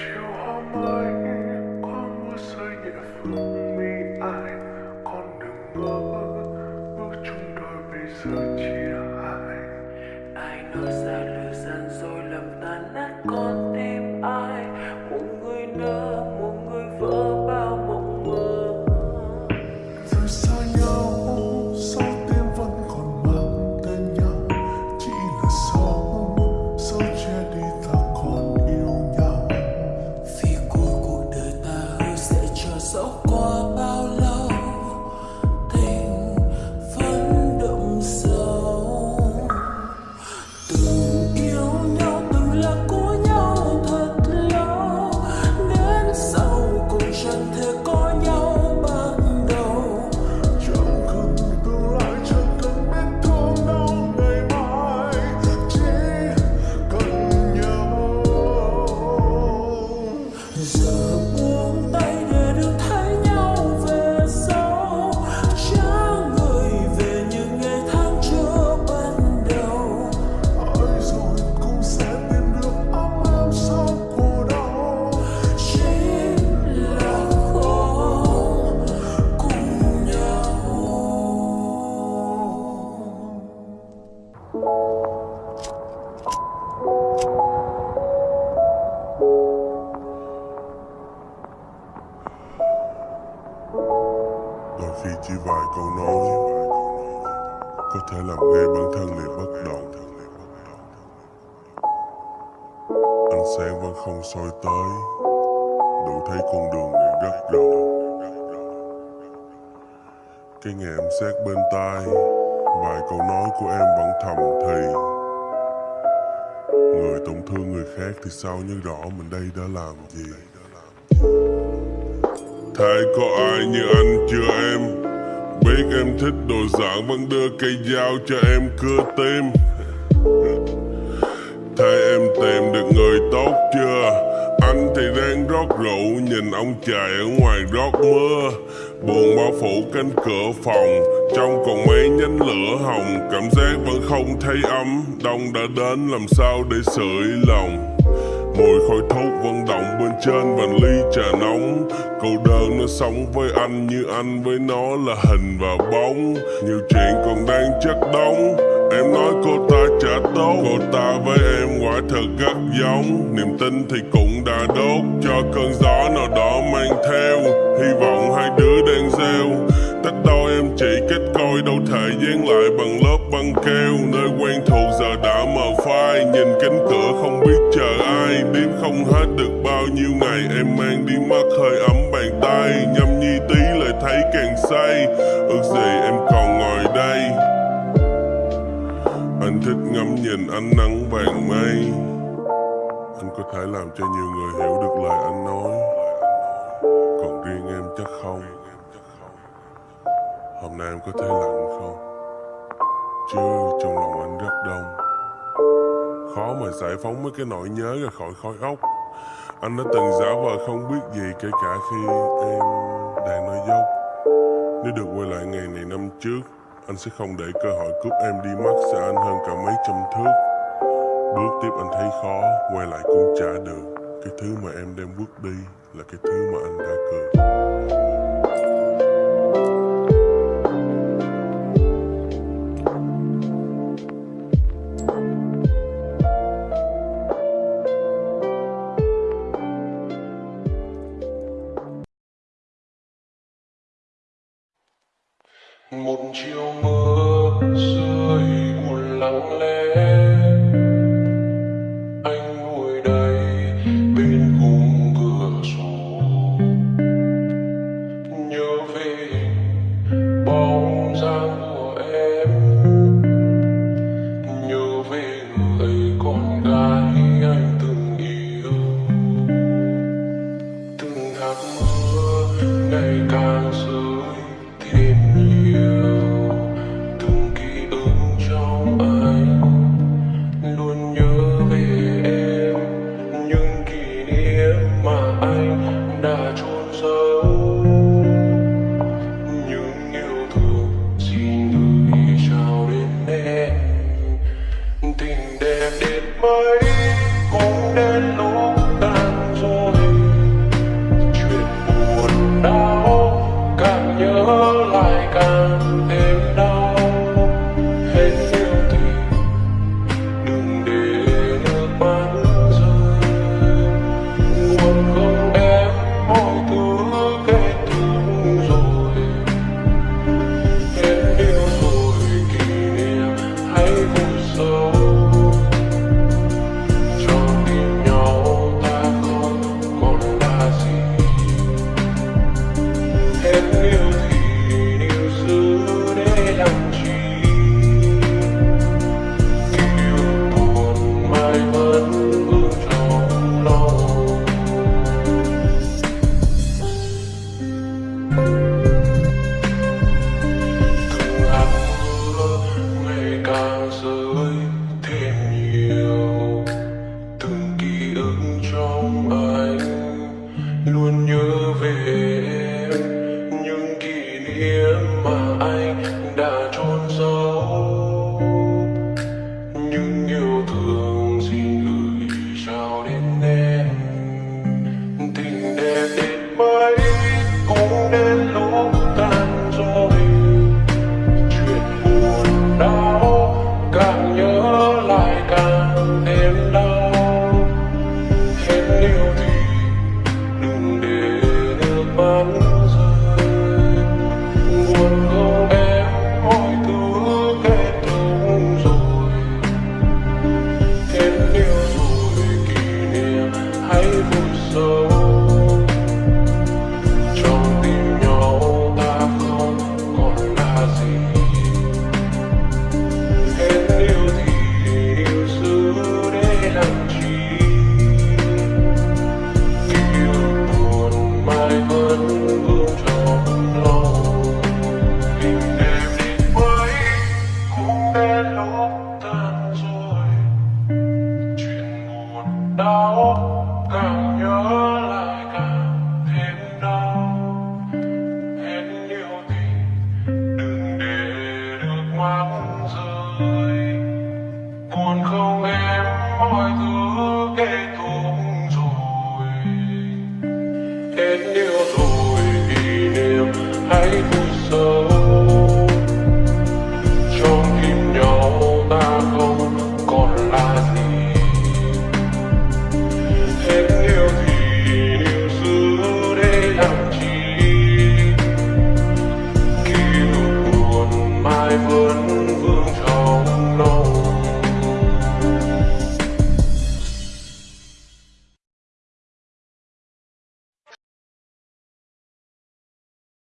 You are my vài câu nói. Có thể làm ngay bản thân liền bất động ánh sáng vẫn không soi tới. Đủ thấy con đường này rất rộng cái nghe em xét bên tai, vài câu nói của em vẫn thầm thì. Người tổn thương người khác thì sao nhớ rõ mình đây đã làm gì? Thế có ai như anh chưa em? Biết em thích đồ dạng vẫn đưa cây dao cho em cưa tim Thay em tìm được người tốt chưa? Anh thì đang rót rượu, Nhìn ông trời ở ngoài rót mưa. Buồn bao phủ cánh cửa phòng, Trong còn mấy nhánh lửa hồng. Cảm giác vẫn không thấy ấm, Đông đã đến, làm sao để sưởi lòng? Mùi khói thuốc vận động bên trên vành ly trà nóng. Cô đơn nó sống với anh như anh với nó là hình và bóng. Nhiều chuyện còn đang chất đóng Em nói cô ta trả tốt. Cô ta với em quả thật rất giống. Niềm tin thì cũng đã đốt Cho cơn gió nào đó mang theo. Hy vọng hai đứa đang gieo. Tách đôi em chỉ kết coi đâu thể dán lại bằng lớp băng keo. Không hết được bao nhiêu ngày Em mang đi mất hơi ấm bàn tay. Nhâm nhi tí lại thấy càng say. Ước gì em còn ngồi đây. Anh thích ngắm nhìn ánh nắng vàng mây. Anh có thể làm cho nhiều người hiểu được lời anh nói. Còn riêng em chắc không? Hôm nay em có thấy lạnh không? Chứ trong lòng anh rất đông. Khó mà giải phóng mấy cái nỗi nhớ ra khỏi khói óc anh đã từng giả vờ không biết gì kể cả khi em đang nói dốc. Nếu được quay lại ngày này năm trước Anh sẽ không để cơ hội cướp em đi mất xa anh hơn cả mấy trăm thước. Bước tiếp anh thấy khó, quay lại cũng chả được. Cái thứ mà em đem bước đi là cái thứ mà anh đã cười một chiều mưa rơi buồn lặng lẽ. Anh ngồi đây, bên khung cửa sổ. Nhớ về bóng dáng của em. Nhớ về người con gái anh từng yêu. Từng hạt mưa ngày càng rơi